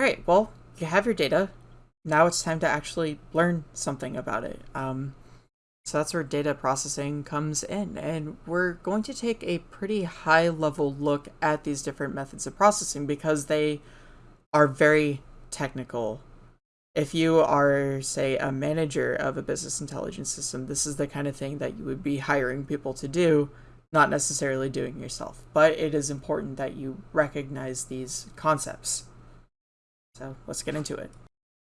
All right, well, you have your data. Now it's time to actually learn something about it. Um, so that's where data processing comes in. And we're going to take a pretty high level look at these different methods of processing because they are very technical. If you are, say, a manager of a business intelligence system, this is the kind of thing that you would be hiring people to do, not necessarily doing yourself. But it is important that you recognize these concepts. So let's get into it.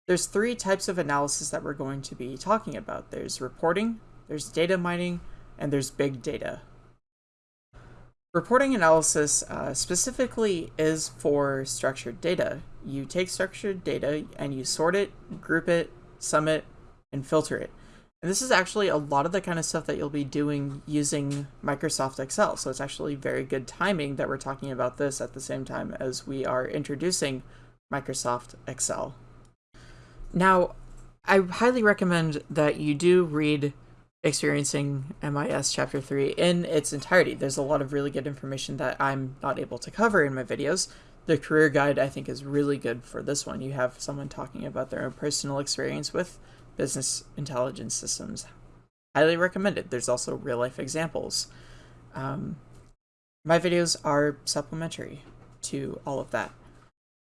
There's three types of analysis that we're going to be talking about. There's reporting, there's data mining, and there's big data. Reporting analysis uh, specifically is for structured data. You take structured data and you sort it, group it, sum it, and filter it. And this is actually a lot of the kind of stuff that you'll be doing using Microsoft Excel. So it's actually very good timing that we're talking about this at the same time as we are introducing Microsoft Excel. Now, I highly recommend that you do read Experiencing MIS Chapter 3 in its entirety. There's a lot of really good information that I'm not able to cover in my videos. The career guide, I think, is really good for this one. You have someone talking about their own personal experience with business intelligence systems. Highly recommended. There's also real life examples. Um, my videos are supplementary to all of that.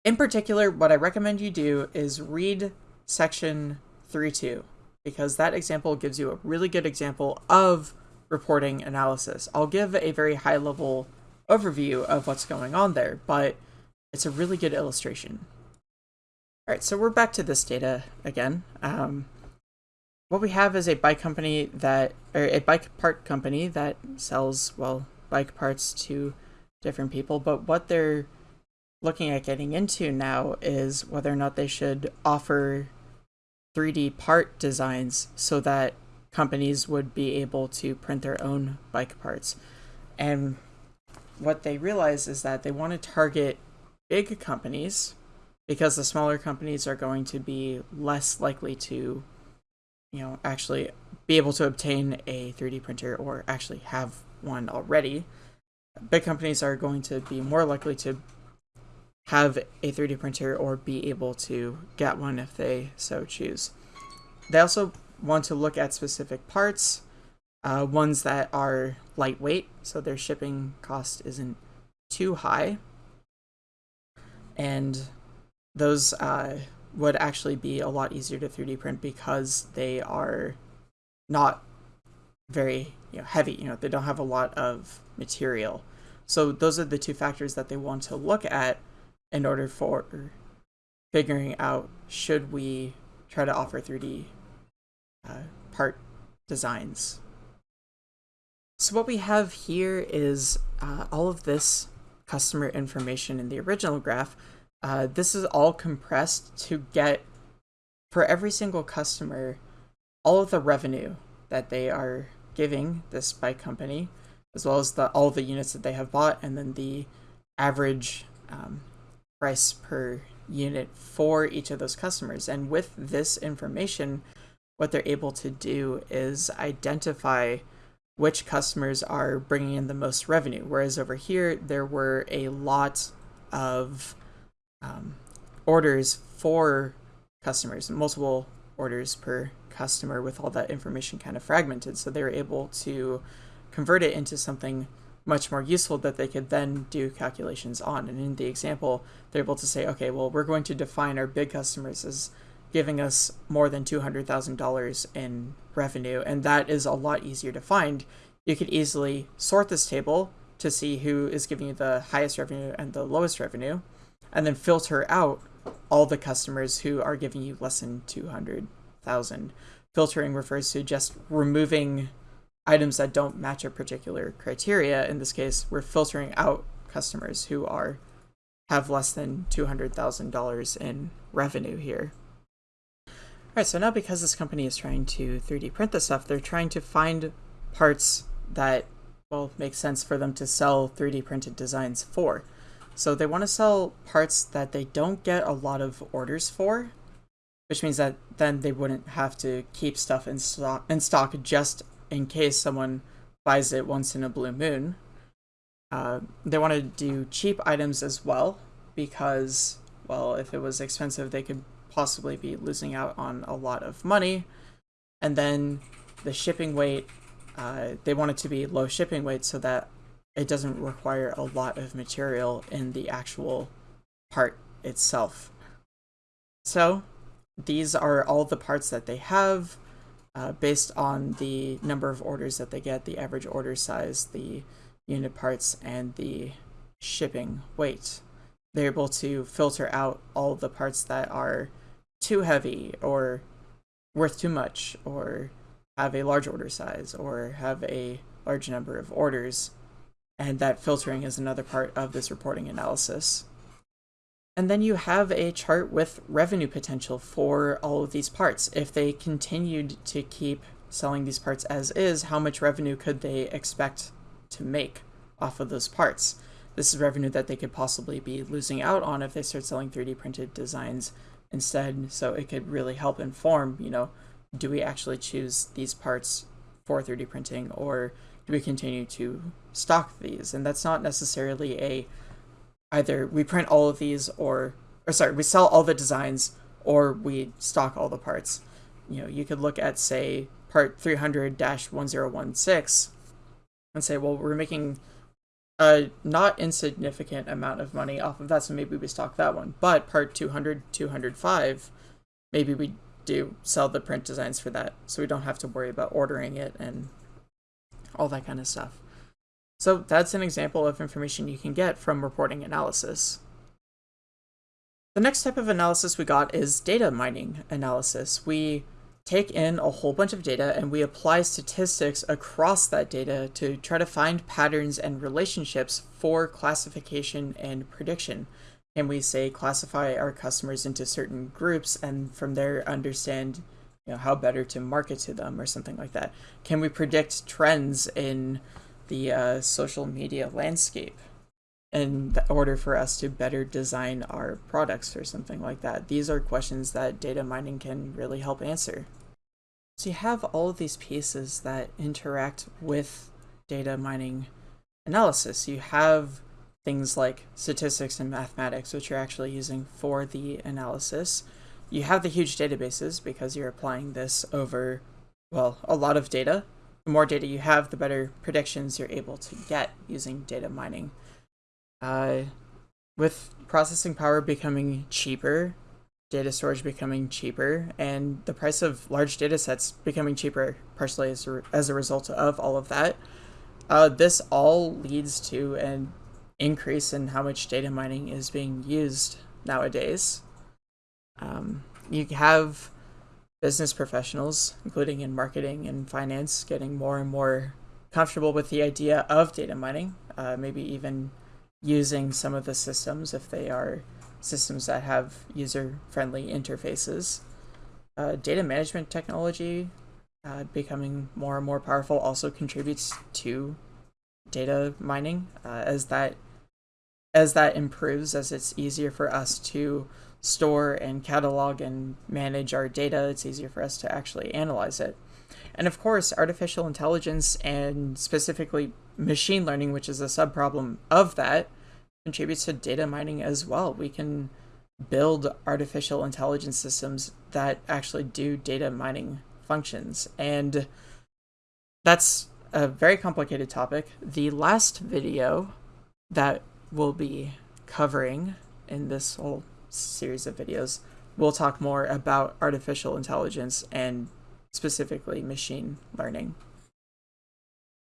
In particular, what I recommend you do is read section 3.2 because that example gives you a really good example of reporting analysis. I'll give a very high level overview of what's going on there, but it's a really good illustration. All right, so we're back to this data again. Um, what we have is a bike company that, or a bike part company that sells, well, bike parts to different people, but what they're looking at getting into now is whether or not they should offer 3D part designs so that companies would be able to print their own bike parts. And what they realize is that they want to target big companies because the smaller companies are going to be less likely to you know actually be able to obtain a 3D printer or actually have one already. Big companies are going to be more likely to have a 3D printer or be able to get one if they so choose. They also want to look at specific parts, uh, ones that are lightweight, so their shipping cost isn't too high. And those uh, would actually be a lot easier to 3D print because they are not very you know, heavy. You know, they don't have a lot of material. So those are the two factors that they want to look at in order for figuring out should we try to offer 3D uh, part designs. So what we have here is uh, all of this customer information in the original graph. Uh, this is all compressed to get, for every single customer, all of the revenue that they are giving this bike company, as well as the all the units that they have bought, and then the average um, price per unit for each of those customers. And with this information, what they're able to do is identify which customers are bringing in the most revenue. Whereas over here, there were a lot of um, orders for customers, multiple orders per customer with all that information kind of fragmented. So they were able to convert it into something much more useful that they could then do calculations on. And in the example, they're able to say, okay, well, we're going to define our big customers as giving us more than $200,000 in revenue, and that is a lot easier to find. You could easily sort this table to see who is giving you the highest revenue and the lowest revenue, and then filter out all the customers who are giving you less than 200,000. Filtering refers to just removing items that don't match a particular criteria. In this case, we're filtering out customers who are have less than $200,000 in revenue here. All right, so now because this company is trying to 3D print this stuff, they're trying to find parts that will make sense for them to sell 3D printed designs for. So they want to sell parts that they don't get a lot of orders for, which means that then they wouldn't have to keep stuff in stock in stock just in case someone buys it once in a blue moon. Uh, they want to do cheap items as well because Well, if it was expensive, they could possibly be losing out on a lot of money. And then the shipping weight, uh, they want it to be low shipping weight so that it doesn't require a lot of material in the actual part itself. So these are all the parts that they have uh, based on the number of orders that they get, the average order size, the unit parts, and the shipping weight. They're able to filter out all the parts that are too heavy or worth too much or have a large order size or have a large number of orders. And that filtering is another part of this reporting analysis. And then you have a chart with revenue potential for all of these parts. If they continued to keep selling these parts as is, how much revenue could they expect to make off of those parts? This is revenue that they could possibly be losing out on if they start selling 3D printed designs instead. So it could really help inform, you know, do we actually choose these parts for 3D printing or do we continue to stock these? And that's not necessarily a either we print all of these or or sorry, we sell all the designs or we stock all the parts. You know, you could look at say part 300-1016 and say, well, we're making a not insignificant amount of money off of that, so maybe we stock that one. But part 200, 205, maybe we do sell the print designs for that, so we don't have to worry about ordering it and all that kind of stuff. So that's an example of information you can get from reporting analysis. The next type of analysis we got is data mining analysis. We take in a whole bunch of data and we apply statistics across that data to try to find patterns and relationships for classification and prediction. And we say classify our customers into certain groups and from there understand you know, how better to market to them or something like that. Can we predict trends in the uh, social media landscape in order for us to better design our products or something like that? These are questions that data mining can really help answer. So you have all of these pieces that interact with data mining analysis. You have things like statistics and mathematics, which you're actually using for the analysis. You have the huge databases because you're applying this over, well, a lot of data the more data you have, the better predictions you're able to get using data mining. Uh, with processing power becoming cheaper, data storage becoming cheaper, and the price of large data sets becoming cheaper, partially as a, as a result of all of that, uh, this all leads to an increase in how much data mining is being used nowadays. Um, you have business professionals, including in marketing and finance, getting more and more comfortable with the idea of data mining, uh, maybe even using some of the systems if they are systems that have user-friendly interfaces. Uh, data management technology uh, becoming more and more powerful also contributes to data mining uh, as that as that improves as it's easier for us to store and catalog and manage our data, it's easier for us to actually analyze it. And of course, artificial intelligence and specifically machine learning, which is a subproblem of that, contributes to data mining as well. We can build artificial intelligence systems that actually do data mining functions. And that's a very complicated topic. The last video that we'll be covering in this whole series of videos, we'll talk more about artificial intelligence and specifically machine learning.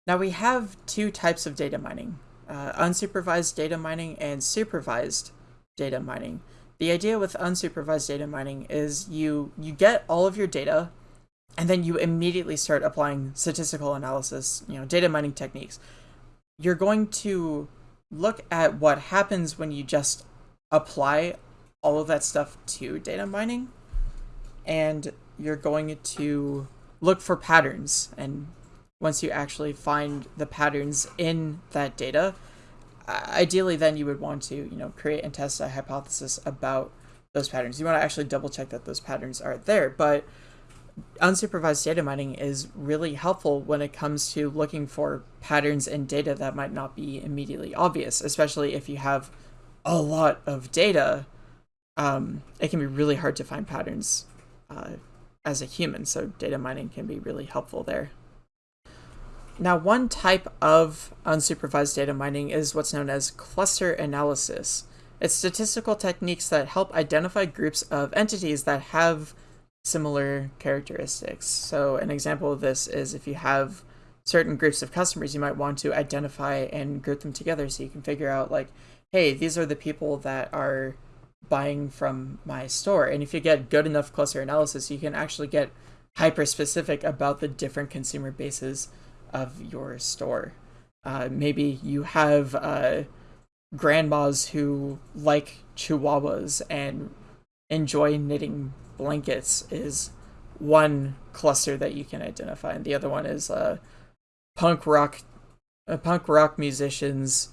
Now we have two types of data mining, uh, unsupervised data mining and supervised data mining. The idea with unsupervised data mining is you, you get all of your data and then you immediately start applying statistical analysis, you know, data mining techniques. You're going to look at what happens when you just apply all of that stuff to data mining and you're going to look for patterns. And once you actually find the patterns in that data ideally then you would want to you know create and test a hypothesis about those patterns. You want to actually double check that those patterns are there but unsupervised data mining is really helpful when it comes to looking for patterns in data that might not be immediately obvious especially if you have a lot of data um, it can be really hard to find patterns uh, as a human, so data mining can be really helpful there. Now, one type of unsupervised data mining is what's known as cluster analysis. It's statistical techniques that help identify groups of entities that have similar characteristics. So an example of this is if you have certain groups of customers, you might want to identify and group them together so you can figure out like, hey, these are the people that are buying from my store. And if you get good enough cluster analysis, you can actually get hyper specific about the different consumer bases of your store. Uh, maybe you have uh, grandmas who like chihuahuas and enjoy knitting blankets is one cluster that you can identify, and the other one is uh, punk rock, uh, punk rock musicians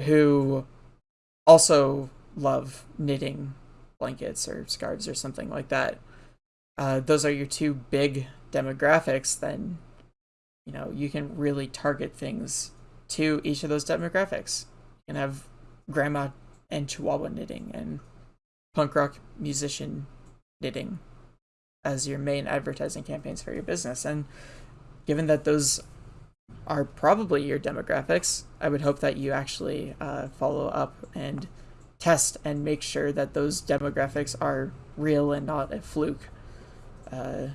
who also love knitting blankets or scarves or something like that. Uh, those are your two big demographics. Then, you know, you can really target things to each of those demographics. You can have grandma and chihuahua knitting and punk rock musician knitting as your main advertising campaigns for your business. And given that those are probably your demographics, I would hope that you actually uh, follow up and test and make sure that those demographics are real and not a fluke. Uh,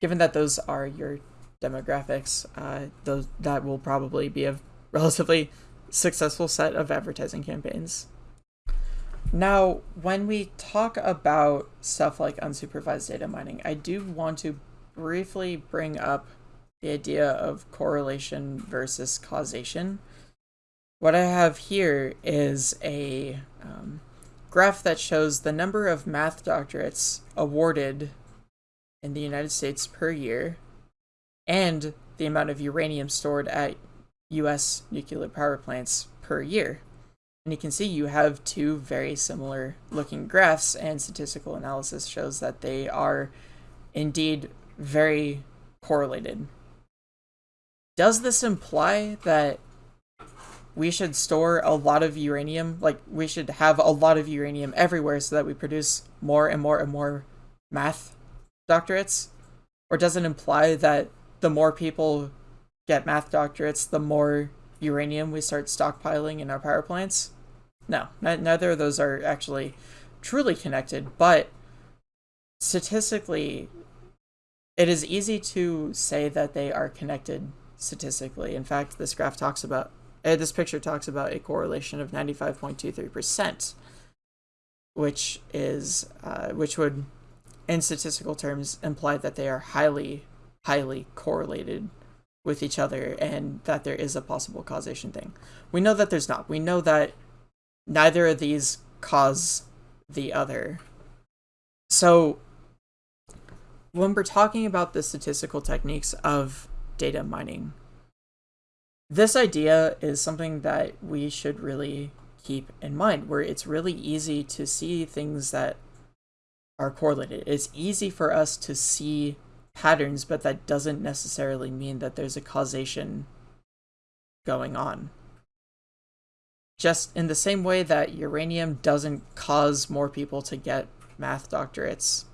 given that those are your demographics, uh, those that will probably be a relatively successful set of advertising campaigns. Now, when we talk about stuff like unsupervised data mining, I do want to briefly bring up the idea of correlation versus causation. What I have here is a um, graph that shows the number of math doctorates awarded in the United States per year and the amount of uranium stored at US nuclear power plants per year. And you can see you have two very similar looking graphs and statistical analysis shows that they are indeed very correlated. Does this imply that we should store a lot of uranium, like we should have a lot of uranium everywhere so that we produce more and more and more math doctorates? Or does it imply that the more people get math doctorates, the more uranium we start stockpiling in our power plants? No, neither of those are actually truly connected, but statistically, it is easy to say that they are connected statistically. In fact, this graph talks about, uh, this picture talks about a correlation of 95.23%, which is, uh, which would, in statistical terms, imply that they are highly, highly correlated with each other and that there is a possible causation thing. We know that there's not. We know that neither of these cause the other. So when we're talking about the statistical techniques of data mining, this idea is something that we should really keep in mind, where it's really easy to see things that are correlated. It's easy for us to see patterns, but that doesn't necessarily mean that there's a causation going on. Just in the same way that uranium doesn't cause more people to get math doctorates,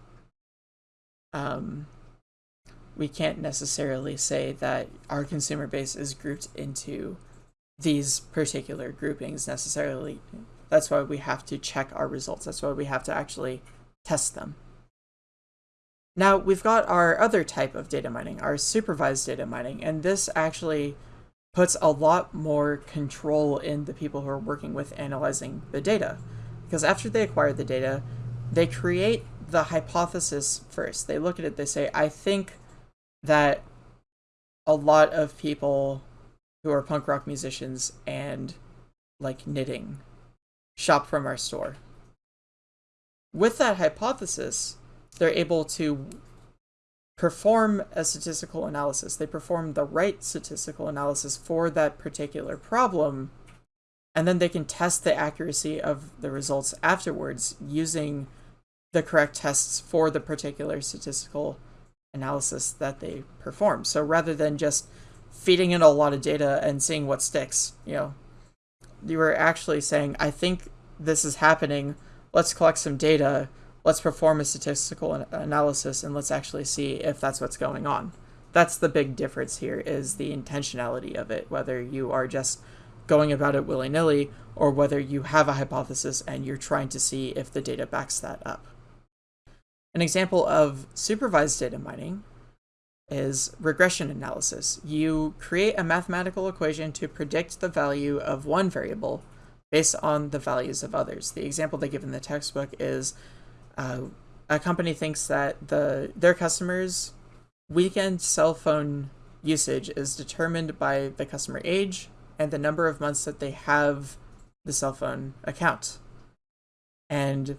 um, we can't necessarily say that our consumer base is grouped into these particular groupings necessarily. That's why we have to check our results. That's why we have to actually test them. Now, we've got our other type of data mining, our supervised data mining, and this actually puts a lot more control in the people who are working with analyzing the data. Because after they acquire the data, they create the hypothesis first. They look at it, they say, I think that a lot of people who are punk rock musicians and like knitting shop from our store. With that hypothesis, they're able to perform a statistical analysis. They perform the right statistical analysis for that particular problem, and then they can test the accuracy of the results afterwards using the correct tests for the particular statistical analysis that they perform. So rather than just feeding in a lot of data and seeing what sticks, you know, you were actually saying, I think this is happening. Let's collect some data. Let's perform a statistical analysis and let's actually see if that's what's going on. That's the big difference here is the intentionality of it, whether you are just going about it willy-nilly or whether you have a hypothesis and you're trying to see if the data backs that up. An example of supervised data mining is regression analysis. You create a mathematical equation to predict the value of one variable based on the values of others. The example they give in the textbook is uh, a company thinks that the their customers' weekend cell phone usage is determined by the customer age and the number of months that they have the cell phone account. And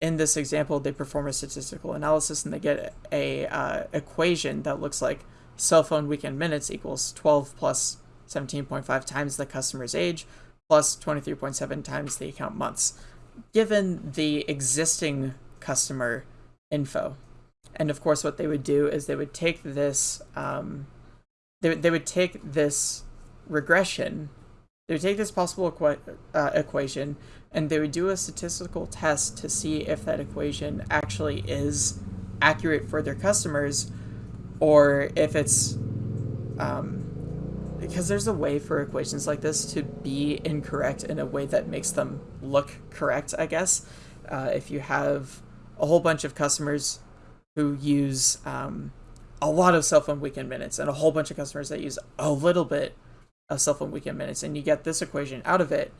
in this example, they perform a statistical analysis and they get a uh, equation that looks like cell phone weekend minutes equals 12 plus 17.5 times the customer's age plus 23.7 times the account months, given the existing customer info. And of course, what they would do is they would take this, um, they, they would take this regression, they would take this possible uh, equation, and they would do a statistical test to see if that equation actually is accurate for their customers or if it's um, because there's a way for equations like this to be incorrect in a way that makes them look correct i guess. Uh, if you have a whole bunch of customers who use um, a lot of cell phone weekend minutes and a whole bunch of customers that use a little bit of cell phone weekend minutes and you get this equation out of it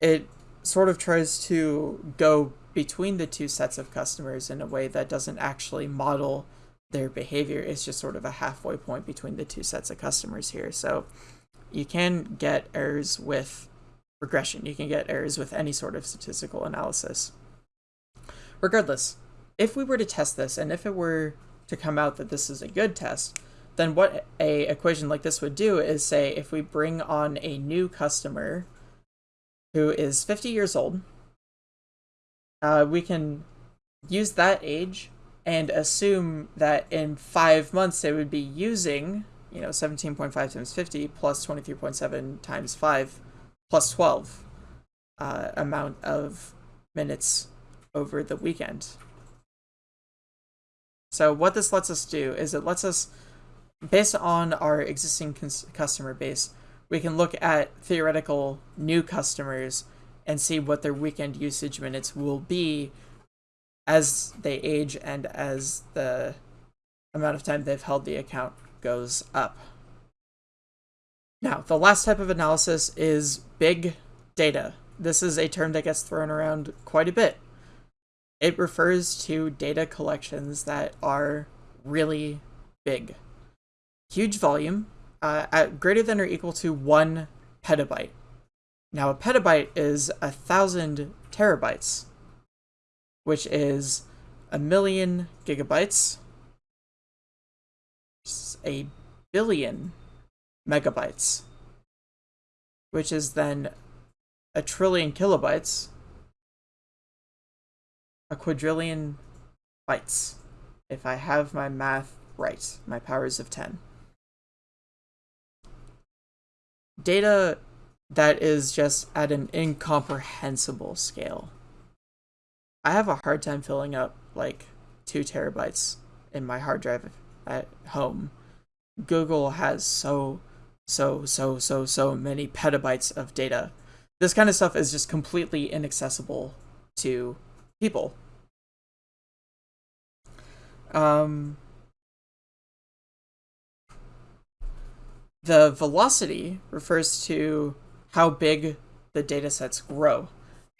it sort of tries to go between the two sets of customers in a way that doesn't actually model their behavior. It's just sort of a halfway point between the two sets of customers here. So you can get errors with regression. You can get errors with any sort of statistical analysis. Regardless, if we were to test this and if it were to come out that this is a good test, then what a equation like this would do is say if we bring on a new customer who is 50 years old. Uh, we can use that age and assume that in five months they would be using, you know, 17.5 times 50 plus 23.7 times 5 plus 12 uh, amount of minutes over the weekend. So what this lets us do is it lets us, based on our existing customer base, we can look at theoretical new customers and see what their weekend usage minutes will be as they age and as the amount of time they've held the account goes up. Now, the last type of analysis is big data. This is a term that gets thrown around quite a bit. It refers to data collections that are really big. Huge volume, uh, at greater than or equal to one petabyte. Now, a petabyte is a thousand terabytes, which is a million gigabytes, a billion megabytes, which is then a trillion kilobytes, a quadrillion bytes, if I have my math right, my powers of 10. Data that is just at an incomprehensible scale. I have a hard time filling up like two terabytes in my hard drive at home. Google has so, so, so, so, so many petabytes of data. This kind of stuff is just completely inaccessible to people. Um, The velocity refers to how big the data sets grow.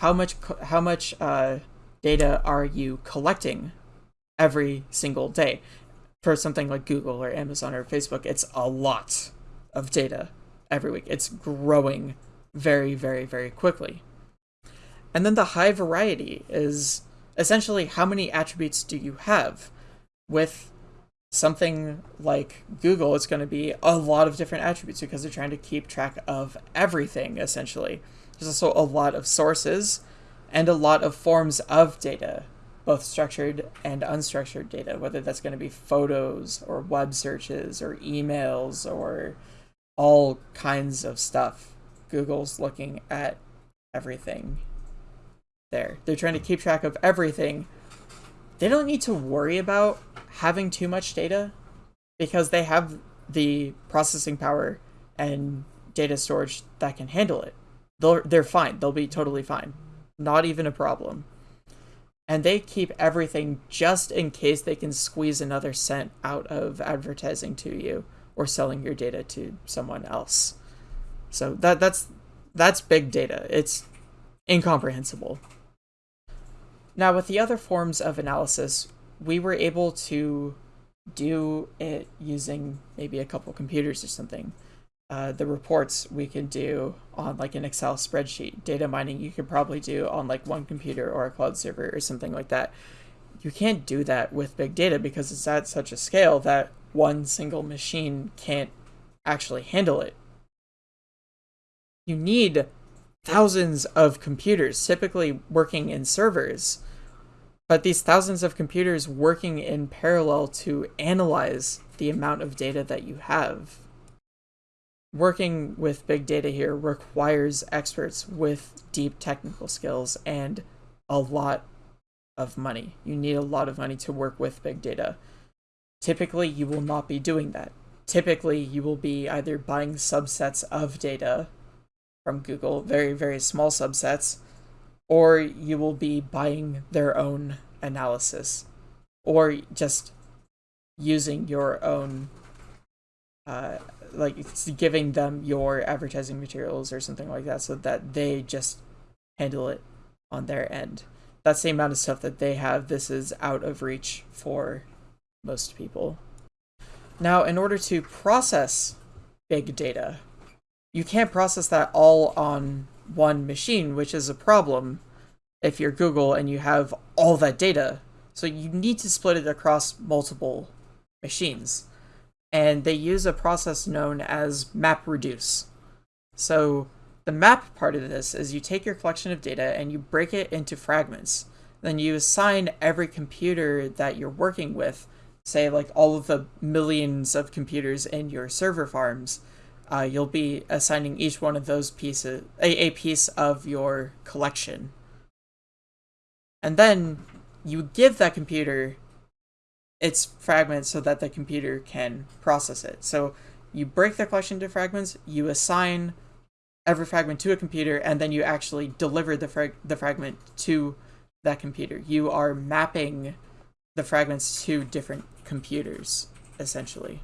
How much how much uh, data are you collecting every single day? For something like Google or Amazon or Facebook, it's a lot of data every week. It's growing very, very, very quickly. And then the high variety is essentially how many attributes do you have with something like Google, it's going to be a lot of different attributes because they're trying to keep track of everything, essentially. There's also a lot of sources and a lot of forms of data, both structured and unstructured data, whether that's going to be photos or web searches or emails or all kinds of stuff. Google's looking at everything there. They're trying to keep track of everything. They don't need to worry about having too much data because they have the processing power and data storage that can handle it. They're, they're fine. They'll be totally fine. Not even a problem. And they keep everything just in case they can squeeze another cent out of advertising to you or selling your data to someone else. So that that's that's big data. It's incomprehensible. Now with the other forms of analysis, we were able to do it using maybe a couple computers or something. Uh, the reports we can do on like an Excel spreadsheet. Data mining you could probably do on like one computer or a cloud server or something like that. You can't do that with big data because it's at such a scale that one single machine can't actually handle it. You need thousands of computers, typically working in servers, but these thousands of computers working in parallel to analyze the amount of data that you have. Working with big data here requires experts with deep technical skills and a lot of money. You need a lot of money to work with big data. Typically, you will not be doing that. Typically, you will be either buying subsets of data from Google, very, very small subsets, or you will be buying their own analysis, or just using your own, uh, like giving them your advertising materials or something like that so that they just handle it on their end. That's the amount of stuff that they have. This is out of reach for most people. Now, in order to process big data, you can't process that all on one machine, which is a problem if you're Google and you have all that data. So you need to split it across multiple machines. And they use a process known as map reduce. So the map part of this is you take your collection of data and you break it into fragments. Then you assign every computer that you're working with, say like all of the millions of computers in your server farms, uh, you'll be assigning each one of those pieces a, a piece of your collection. And then you give that computer its fragments so that the computer can process it. So you break the collection into fragments, you assign every fragment to a computer, and then you actually deliver the, frag the fragment to that computer. You are mapping the fragments to different computers, essentially.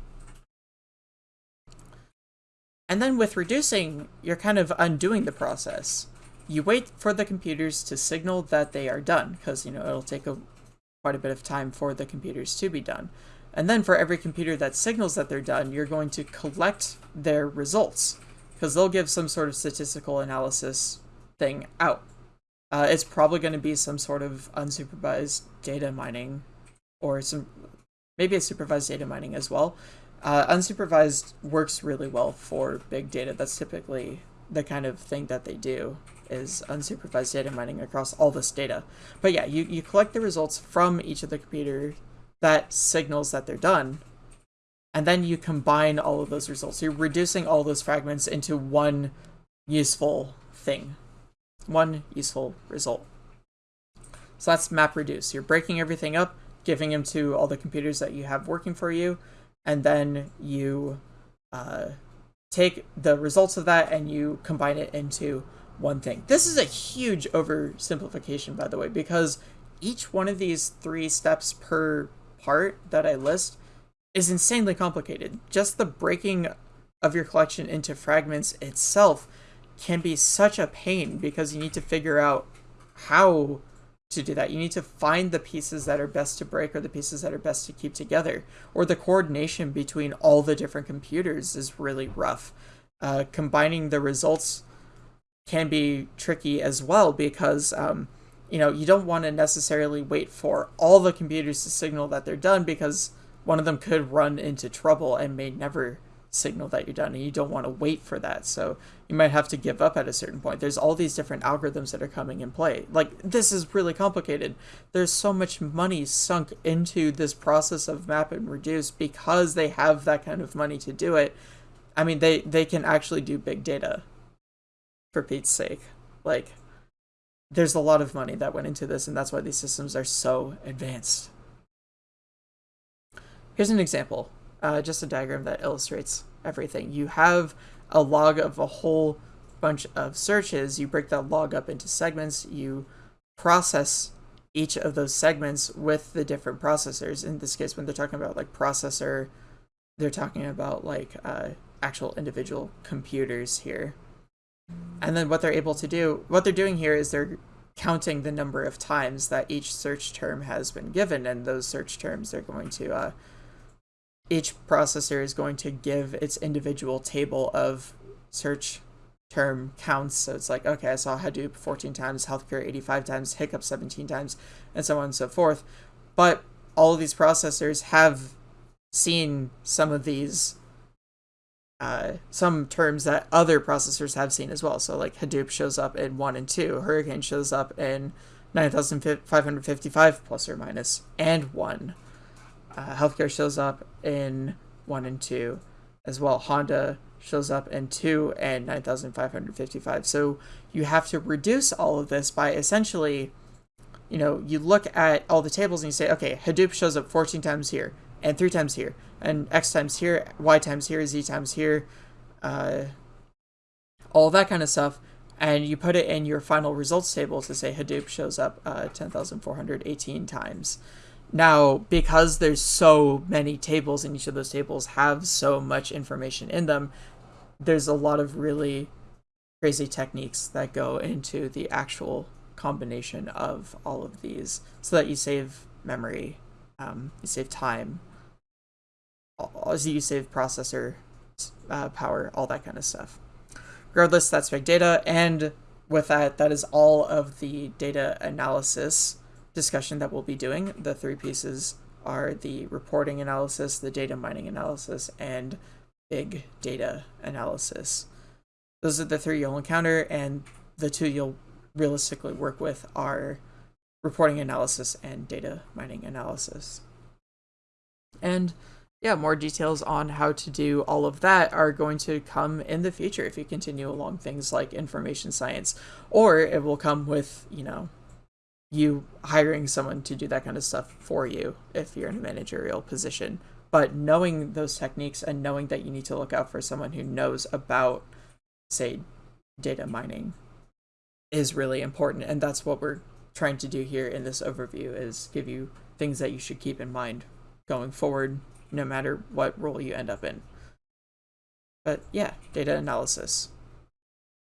And then with reducing, you're kind of undoing the process. You wait for the computers to signal that they are done, because, you know, it'll take a, quite a bit of time for the computers to be done. And then for every computer that signals that they're done, you're going to collect their results, because they'll give some sort of statistical analysis thing out. Uh, it's probably going to be some sort of unsupervised data mining, or some maybe a supervised data mining as well. Uh, unsupervised works really well for big data. That's typically the kind of thing that they do is unsupervised data mining across all this data. But yeah, you, you collect the results from each of the computer that signals that they're done, and then you combine all of those results. You're reducing all those fragments into one useful thing, one useful result. So that's map reduce. You're breaking everything up, giving them to all the computers that you have working for you, and then you uh, take the results of that and you combine it into one thing. This is a huge oversimplification, by the way, because each one of these three steps per part that I list is insanely complicated. Just the breaking of your collection into fragments itself can be such a pain because you need to figure out how to do that. You need to find the pieces that are best to break or the pieces that are best to keep together. Or the coordination between all the different computers is really rough. Uh, combining the results can be tricky as well because um, you know you don't want to necessarily wait for all the computers to signal that they're done because one of them could run into trouble and may never signal that you're done and you don't want to wait for that. So you might have to give up at a certain point. There's all these different algorithms that are coming in play. Like this is really complicated. There's so much money sunk into this process of map and reduce because they have that kind of money to do it. I mean they they can actually do big data for pete's sake. Like there's a lot of money that went into this, and that's why these systems are so advanced. Here's an example, uh, just a diagram that illustrates everything. You have a log of a whole bunch of searches. You break that log up into segments. You process each of those segments with the different processors. In this case, when they're talking about like processor, they're talking about like uh, actual individual computers here. And then what they're able to do, what they're doing here is they're counting the number of times that each search term has been given, and those search terms they're going to, uh, each processor is going to give its individual table of search term counts. So it's like, okay, I saw Hadoop 14 times, healthcare 85 times, hiccup 17 times, and so on and so forth. But all of these processors have seen some of these uh, some terms that other processors have seen as well. So like Hadoop shows up in 1 and 2, Hurricane shows up in 9555 plus or minus, and 1. Uh, healthcare shows up in 1 and 2 as well. Honda shows up in 2 and 9555. So you have to reduce all of this by essentially, you know, you look at all the tables and you say, okay, Hadoop shows up 14 times here, and 3 times here, and x times here, y times here, z times here, uh, all that kind of stuff, and you put it in your final results table to say Hadoop shows up uh, 10,418 times. Now, because there's so many tables and each of those tables have so much information in them, there's a lot of really crazy techniques that go into the actual combination of all of these so that you save memory, um, you save time, as you save processor uh, power, all that kind of stuff. Regardless, that's big data, and with that, that is all of the data analysis discussion that we'll be doing. The three pieces are the reporting analysis, the data mining analysis, and big data analysis. Those are the three you'll encounter, and the two you'll realistically work with are reporting analysis and data mining analysis. And yeah, more details on how to do all of that are going to come in the future if you continue along things like information science, or it will come with, you know, you hiring someone to do that kind of stuff for you if you're in a managerial position. But knowing those techniques and knowing that you need to look out for someone who knows about, say, data mining is really important. And that's what we're trying to do here in this overview is give you things that you should keep in mind going forward no matter what role you end up in. But yeah, data analysis.